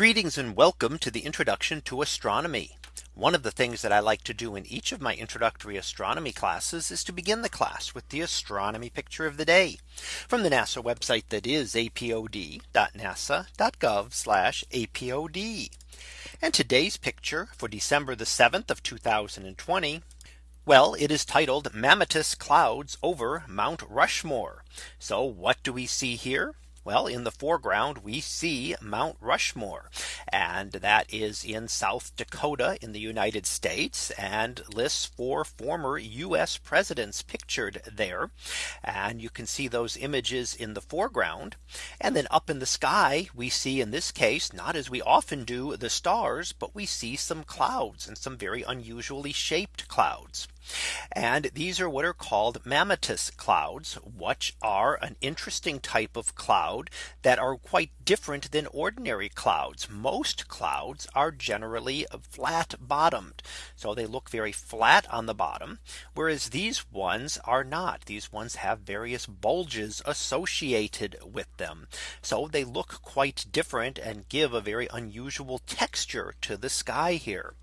Greetings and welcome to the introduction to astronomy. One of the things that I like to do in each of my introductory astronomy classes is to begin the class with the astronomy picture of the day from the NASA website that is apod.nasa.gov apod. And today's picture for December the 7th of 2020. Well, it is titled Mammatus clouds over Mount Rushmore. So what do we see here? Well, in the foreground, we see Mount Rushmore, and that is in South Dakota in the United States and lists four former US presidents pictured there. And you can see those images in the foreground. And then up in the sky, we see in this case, not as we often do the stars, but we see some clouds and some very unusually shaped clouds. And these are what are called mammatus clouds, which are an interesting type of cloud that are quite different than ordinary clouds. Most clouds are generally flat bottomed. So they look very flat on the bottom, whereas these ones are not. These ones have various bulges associated with them. So they look quite different and give a very unusual texture to the sky here.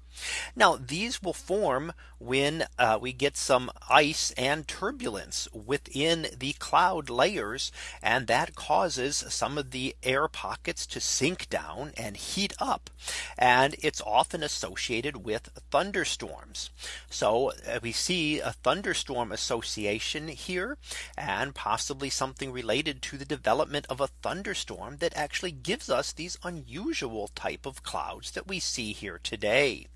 Now these will form when uh, we get some ice and turbulence within the cloud layers. And that causes some of the air pockets to sink down and heat up. And it's often associated with thunderstorms. So uh, we see a thunderstorm association here and possibly something related to the development of a thunderstorm that actually gives us these unusual type of clouds that we see here today.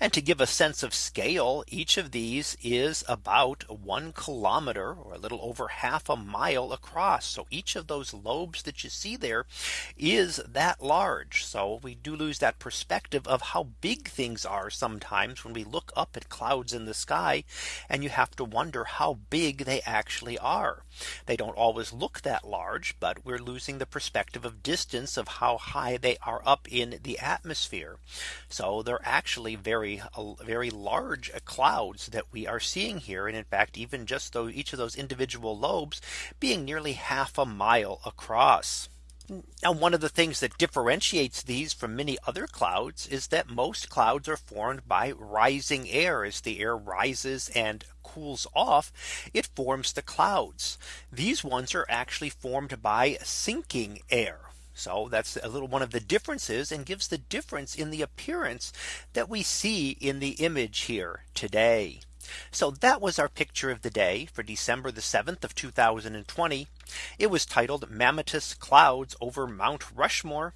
And to give a sense of scale, each of these is about one kilometer or a little over half a mile across. So each of those lobes that you see there is that large. So we do lose that perspective of how big things are sometimes when we look up at clouds in the sky and you have to wonder how big they actually are. They don't always look that large, but we're losing the perspective of distance of how high they are up in the atmosphere. So they're actually actually very very large uh, clouds that we are seeing here. And in fact, even just though each of those individual lobes being nearly half a mile across. Now one of the things that differentiates these from many other clouds is that most clouds are formed by rising air as the air rises and cools off it forms the clouds. These ones are actually formed by sinking air. So that's a little one of the differences and gives the difference in the appearance that we see in the image here today. So that was our picture of the day for December the 7th of 2020. It was titled Mammatus clouds over Mount Rushmore.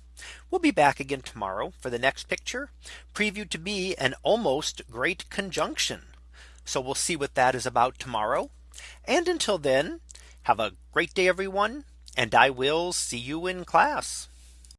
We'll be back again tomorrow for the next picture previewed to be an almost great conjunction. So we'll see what that is about tomorrow. And until then, have a great day, everyone and I will see you in class.